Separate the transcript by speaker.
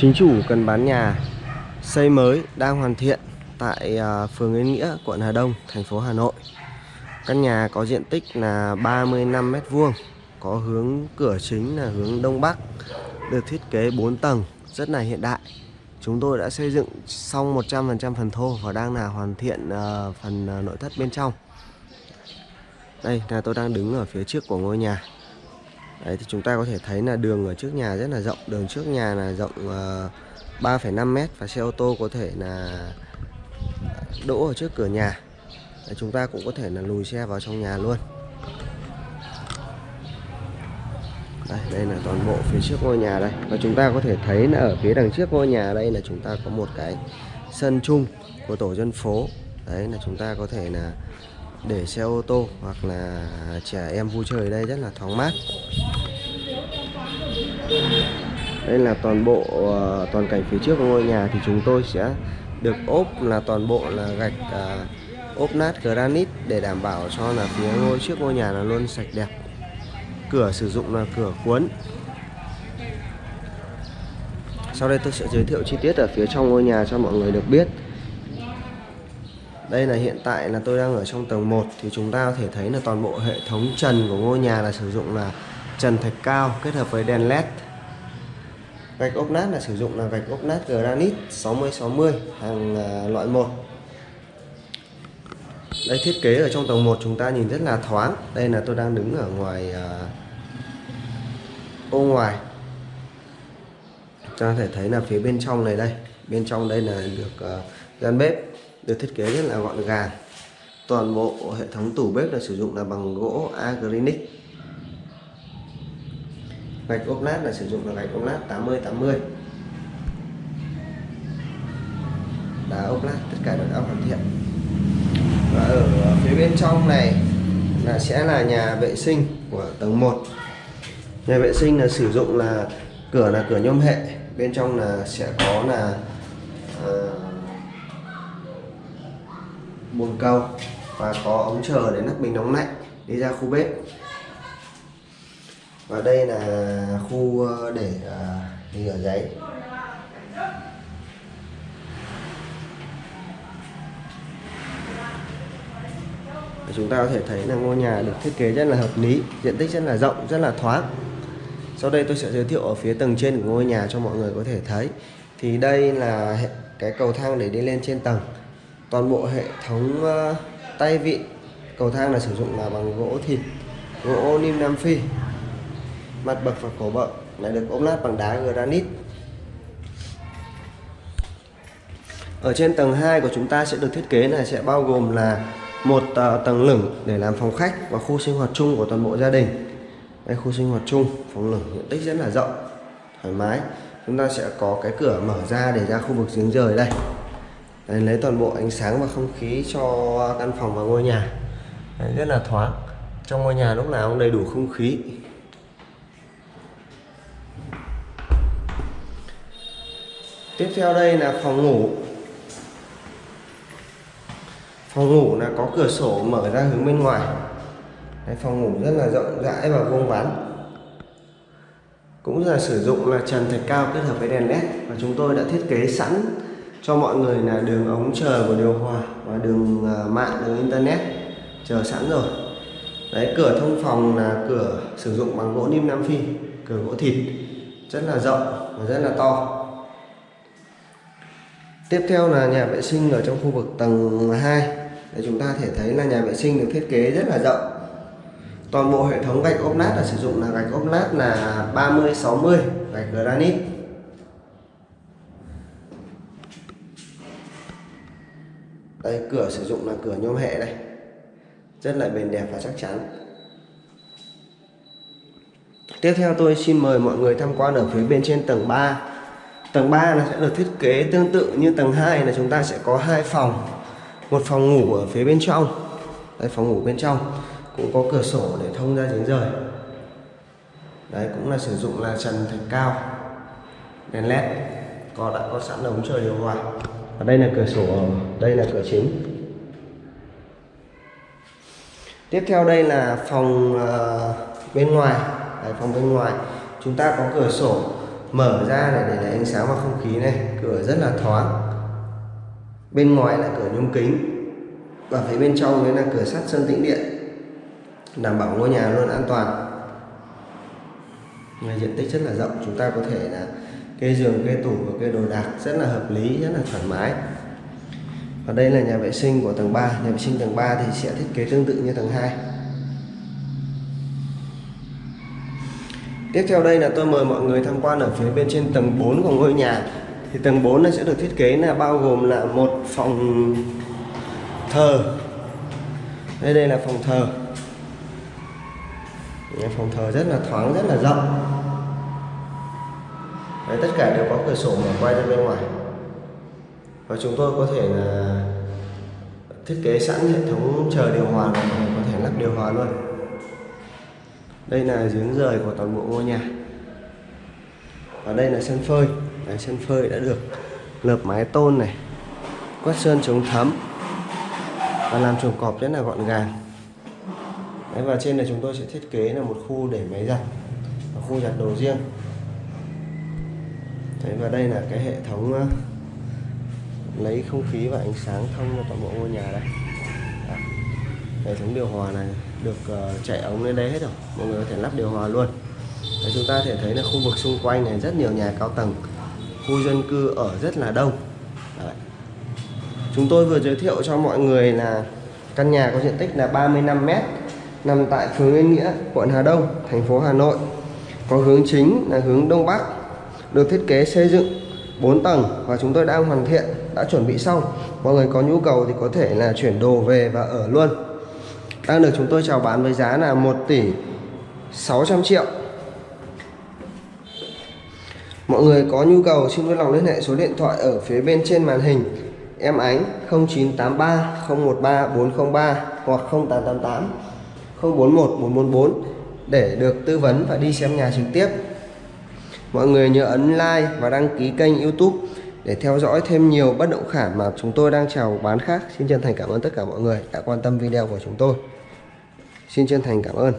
Speaker 1: Chính chủ cần bán nhà xây mới đang hoàn thiện tại à, phường Yên Nghĩa, quận Hà Đông, thành phố Hà Nội. Căn nhà có diện tích là 35 m2, có hướng cửa chính là hướng đông bắc, được thiết kế 4 tầng, rất là hiện đại. Chúng tôi đã xây dựng xong 100% phần thô và đang là hoàn thiện à, phần à, nội thất bên trong. Đây là tôi đang đứng ở phía trước của ngôi nhà. Đấy thì chúng ta có thể thấy là đường ở trước nhà rất là rộng. Đường trước nhà là rộng ờ, uh, 3,5 mét Và xe ô tô có thể là đỗ ở trước cửa nhà. Đấy, Chúng ta cũng có thể là lùi xe vào trong nhà luôn. Đây, đây là toàn bộ phía trước ngôi nhà đây. Và chúng ta có thể thấy là ở phía đằng trước ngôi nhà đây là chúng ta có một cái sân chung của tổ dân phố. Đấy là chúng ta có thể là để xe ô tô hoặc là trẻ em vui chơi ở đây rất là thoáng mát. Đây là toàn bộ ờ, toàn cảnh phía trước của ngôi nhà thì chúng tôi sẽ được ốp là toàn bộ là gạch à, ốp nát granite để đảm bảo cho là phía ngôi trước ngôi nhà là luôn sạch đẹp. Cửa sử dụng là cửa cuốn. Sau đây tôi sẽ giới thiệu chi tiết ở phía trong ngôi nhà cho mọi người được biết đây là hiện tại là tôi đang ở trong tầng 1 thì chúng ta có thể thấy là toàn bộ hệ thống trần của ngôi nhà là sử dụng là trần thạch cao kết hợp với đèn led gạch ốp nát là sử dụng là gạch ốp nát granite 60 60 hàng à, loại 1 đây thiết kế ở trong tầng 1 chúng ta nhìn rất là thoáng. Đây là tôi đang đứng ở ngoài uh, ô ngoài. Chúng ta có thể thấy là phía bên trong này đây. Bên trong đây là được uh, gian bếp được thiết kế rất là gọn gàng. Toàn bộ hệ thống tủ bếp là sử dụng là bằng gỗ acrylic. Gạch ốp lát là sử dụng là gạch ốp lát 80 80 đá ốp lát tất cả đều đã hoàn thiện. Và ở phía bên trong này là sẽ là nhà vệ sinh của tầng 1 nhà vệ sinh là sử dụng là cửa là cửa nhôm hệ bên trong là sẽ có là uh, bồn cầu và có ống chờ để nắp bình nóng lạnh đi ra khu bếp. Và đây là khu ờ, để ờ, để rửa giấy. Chúng ta có thể thấy là ngôi nhà được thiết kế rất là hợp lý, diện tích rất là rộng, rất là thoáng. Sau đây tôi sẽ giới thiệu ở phía tầng trên của ngôi nhà cho mọi người có thể thấy. Thì đây là cái cầu thang để đi lên trên tầng toàn bộ hệ thống ờ, tay vịn cầu thang là sử dụng là bằng gỗ thịt, gỗ lim nam phi, mặt bậc và cổ bậc, lại được ốp lát bằng đá granite. Ở trên tầng 2 của chúng ta sẽ được thiết kế là sẽ bao gồm là một ờ, tầng lửng để làm phòng khách và khu sinh hoạt chung của toàn bộ gia đình. Đây, khu sinh hoạt chung, phòng lửng, diện tích rất là rộng, thoải mái. Chúng ta sẽ có cái cửa mở ra để ra khu vực giếng rời đây. Đấy, lấy toàn bộ ánh sáng và không khí cho căn phòng và ngôi nhà. Đấy, rất là thoáng. Trong ngôi nhà lúc nào cũng đầy đủ không khí. Tiếp theo đây là phòng ngủ. Phòng ngủ là có cửa sổ mở ra hướng bên ngoài. Đấy, phòng ngủ rất là rộng rãi và vuông vắn. Cũng là sử dụng là trần thạch cao kết hợp với đèn led và chúng tôi đã thiết kế sẵn cho mọi người là đường ống chờ của điều hòa và đường à, mạng đường internet chờ sẵn rồi. Đấy, cửa thông phòng là cửa sử dụng bằng gỗ lim nam phi, cửa gỗ thịt, rất là rộng và rất là to. Tiếp theo là nhà vệ sinh ở trong khu vực tầng 2 để chúng ta thể thấy là nhà vệ sinh được thiết kế rất là rộng. Toàn bộ hệ thống gạch ốp lát là sử dụng là gạch ốp lát là 30 60 gạch granite. Đây, cửa sử dụng là cửa nhôm hệ đây. Rất là bền đẹp và chắc chắn. Tiếp theo tôi xin mời mọi người tham quan ở phía bên trên tầng 3 tầng 3 là sẽ được thiết kế tương tự như tầng 2 là chúng ta sẽ có hai phòng. Một phòng ngủ ở phía bên trong. Đây, phòng ngủ bên trong. Cũng có cửa sổ để thông ra giếng rời. Đấy, cũng là sử dụng là trần thạch cao. Đèn led. Có đã có sẵn ống trời điều hòa và đây là cửa sổ đây là cửa chính. Tiếp theo đây là phòng uh, bên ngoài. Đây, phòng bên ngoài. Chúng ta có cửa sổ mở ra để để lấy ánh sáng và không khí này. Cửa rất là thoáng. Bên ngoài là cửa nhôm kính. Và phía bên trong đấy là cửa sắt sơn tĩnh điện. Đảm bảo ngôi nhà luôn an toàn. Nhà diện tích rất là rộng chúng ta có thể là kê giường kê tủ và kê đồ đạc rất là hợp lý, rất là thoải mái. Và đây là nhà vệ sinh của tầng 3 nhà vệ sinh tầng 3 thì sẽ thiết kế tương tự như tầng 2 Tiếp theo đây là tôi mời mọi người tham quan ở phía bên trên tầng 4 của ngôi nhà. Thì tầng 4 này sẽ được thiết kế là bao gồm là một phòng thờ. Đây đây là phòng thờ. Phòng thờ rất là thoáng, rất là rộng. Đấy, tất cả đều có cửa sổ mở quay ra bên ngoài. Và chúng tôi có thể là thiết kế sẵn hệ thống chờ điều hòa và có thể lắp điều hòa luôn. Đây là giếng rời của toàn bộ ngôi nhà. Và đây là sân phơi. Đấy, sân phơi đã được lợp mái tôn này quét sơn chống thấm và làm chuồng cọp rất là gọn gàng. Đấy, và trên này chúng tôi sẽ thiết kế là một khu để máy giặt và khu giặt đồ riêng. Đấy, và đây là cái hệ thống ờ, lấy không khí và ánh sáng thông cho toàn bộ ngôi nhà đây. Hệ thống điều hòa này được ờ, chạy ống lên đây hết rồi. Mọi người có thể lắp điều hòa luôn. Đấy, chúng ta thể thấy là khu vực xung quanh này rất nhiều nhà cao tầng. Khu dân cư ở rất là đông. Đấy. chúng tôi vừa giới thiệu cho mọi người là căn nhà có diện tích là 35 m nằm tại phường Yên Nghĩa quận Hà Đông thành phố Hà Nội. Có hướng chính là hướng Đông Bắc được thiết kế xây dựng 4 tầng và chúng tôi đang hoàn thiện, đã chuẩn bị xong. Mọi người có nhu cầu thì có thể là chuyển đồ về và ở luôn. Đang được chúng tôi chào bán với giá là 1 tỷ 600 triệu. Mọi người có nhu cầu xin vui lòng liên hệ số điện thoại ở phía bên trên màn hình. Em Ánh 0983 013 403 hoặc 0888 041 444 để được tư vấn và đi xem nhà trực tiếp. Mọi người nhớ ấn like và đăng ký kênh youtube để theo dõi thêm nhiều bất động sản mà chúng tôi đang chào bán khác. Xin chân thành cảm ơn tất cả mọi người đã quan tâm video của chúng tôi. Xin chân thành cảm ơn.